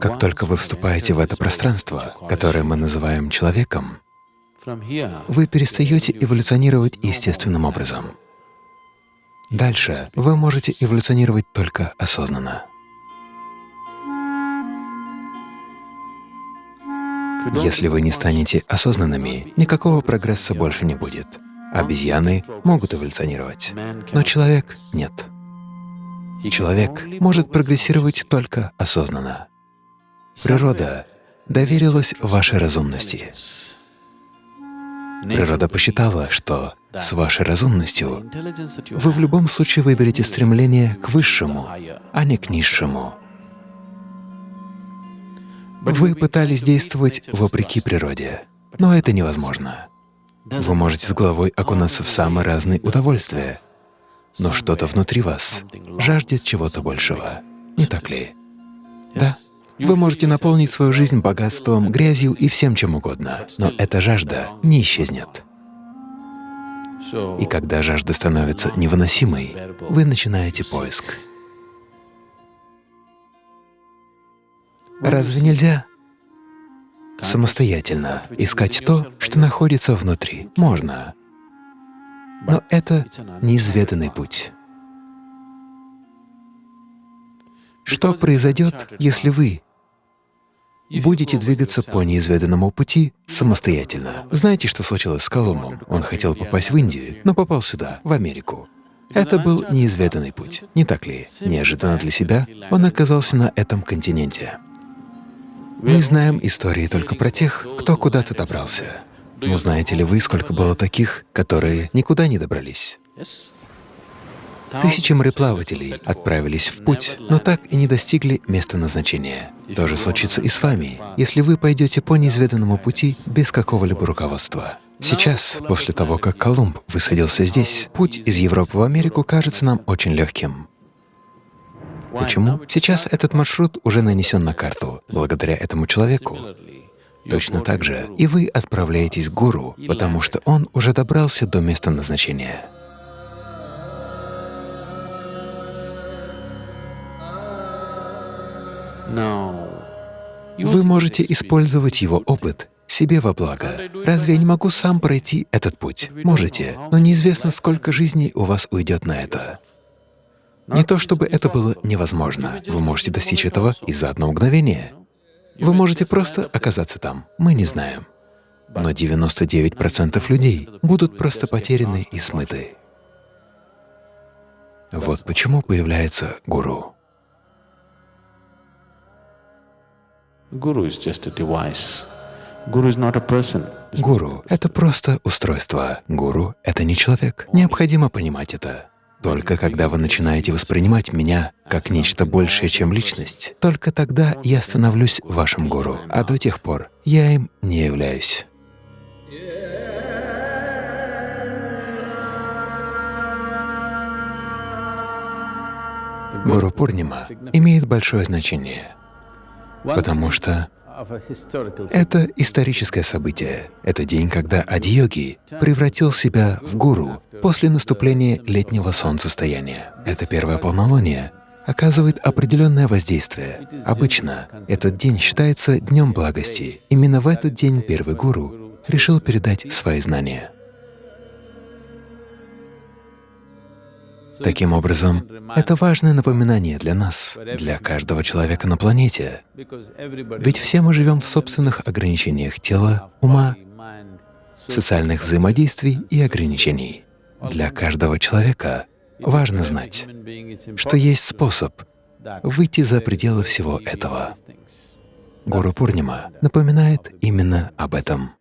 Как только вы вступаете в это пространство, которое мы называем человеком, вы перестаете эволюционировать естественным образом. Дальше вы можете эволюционировать только осознанно. Если вы не станете осознанными, никакого прогресса больше не будет. Обезьяны могут эволюционировать, но человек — нет. Человек может прогрессировать только осознанно. Природа доверилась вашей разумности. Природа посчитала, что с вашей разумностью вы в любом случае выберете стремление к высшему, а не к низшему. Вы пытались действовать вопреки природе, но это невозможно. Вы можете с головой окунаться в самые разные удовольствия, но что-то внутри вас жаждет чего-то большего, не так ли? Да. Вы можете наполнить свою жизнь богатством, грязью и всем чем угодно, но эта жажда не исчезнет. И когда жажда становится невыносимой, вы начинаете поиск. Разве нельзя самостоятельно искать то, что находится внутри? Можно. Но это неизведанный путь. Что произойдет, если вы будете двигаться по неизведанному пути самостоятельно. Знаете, что случилось с Колумбом? Он хотел попасть в Индию, но попал сюда, в Америку. Это был неизведанный путь, не так ли? Неожиданно для себя он оказался на этом континенте. Мы знаем истории только про тех, кто куда-то добрался. Но знаете ли вы, сколько было таких, которые никуда не добрались? Тысячи мореплавателей отправились в путь, но так и не достигли места назначения. То же случится и с вами, если вы пойдете по неизведанному пути без какого-либо руководства. Сейчас, после того, как Колумб высадился здесь, путь из Европы в Америку кажется нам очень легким. Почему? Сейчас этот маршрут уже нанесен на карту, благодаря этому человеку. Точно так же и вы отправляетесь к гуру, потому что он уже добрался до места назначения. Вы можете использовать его опыт себе во благо. Разве я не могу сам пройти этот путь? Можете, но неизвестно, сколько жизней у вас уйдет на это. Не то чтобы это было невозможно. Вы можете достичь этого и за одно мгновение. Вы можете просто оказаться там. Мы не знаем. Но 99% людей будут просто потеряны и смыты. Вот почему появляется гуру. Гуру — это просто устройство. Гуру — это не человек. Необходимо понимать это. Только когда вы начинаете воспринимать меня как нечто большее, чем личность, только тогда я становлюсь вашим гуру, а до тех пор я им не являюсь. Гуру Пурнима имеет большое значение, потому что это историческое событие. Это день, когда Ади-йоги превратил себя в гуру после наступления летнего солнцестояния. Это первое полнолуние оказывает определенное воздействие. Обычно этот день считается днем благости. Именно в этот день первый гуру решил передать свои знания. Таким образом, это важное напоминание для нас, для каждого человека на планете. Ведь все мы живем в собственных ограничениях тела, ума, социальных взаимодействий и ограничений. Для каждого человека важно знать, что есть способ выйти за пределы всего этого. Гуру Пурнима напоминает именно об этом.